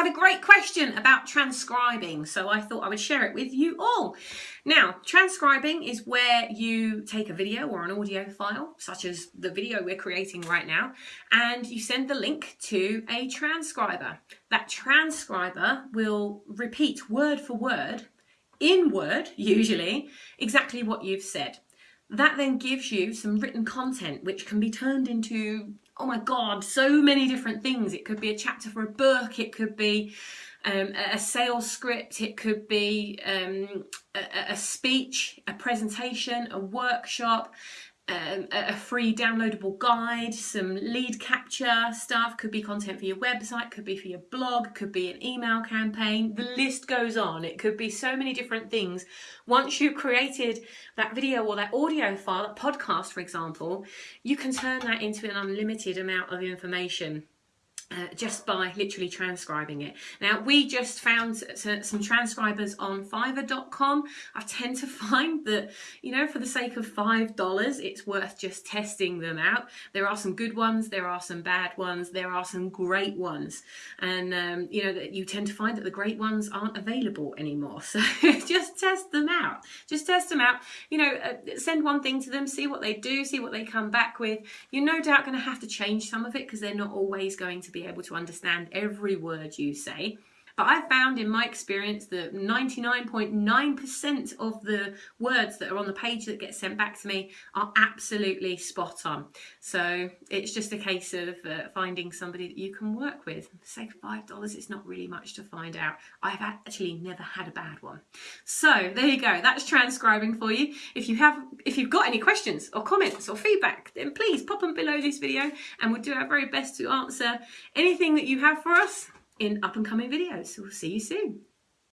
had a great question about transcribing, so I thought I would share it with you all. Now, transcribing is where you take a video or an audio file, such as the video we're creating right now, and you send the link to a transcriber. That transcriber will repeat word for word, in Word usually, exactly what you've said. That then gives you some written content which can be turned into oh my god, so many different things. It could be a chapter for a book, it could be um, a sales script, it could be um, a, a speech, a presentation, a workshop, um, a free downloadable guide, some lead capture stuff, could be content for your website, could be for your blog, could be an email campaign, the list goes on. It could be so many different things. Once you've created that video or that audio file, that podcast for example, you can turn that into an unlimited amount of information uh, just by literally transcribing it. Now we just found some transcribers on fiverr.com. I tend to find that, you know, for the sake of $5, it's worth just testing them out. There are some good ones, there are some bad ones, there are some great ones. And, um, you know, that you tend to find that the great ones aren't available anymore. So just test them out. Just test them out. You know, uh, send one thing to them, see what they do, see what they come back with. You're no doubt going to have to change some of it because they're not always going to be able to understand every word you say. But I've found in my experience that 99.9% .9 of the words that are on the page that get sent back to me are absolutely spot on. So it's just a case of uh, finding somebody that you can work with. Say $5, it's not really much to find out. I've actually never had a bad one. So there you go, that's transcribing for you. If you have, if you've got any questions or comments or feedback, then please pop them below this video and we'll do our very best to answer anything that you have for us in up and coming videos. We'll see you soon.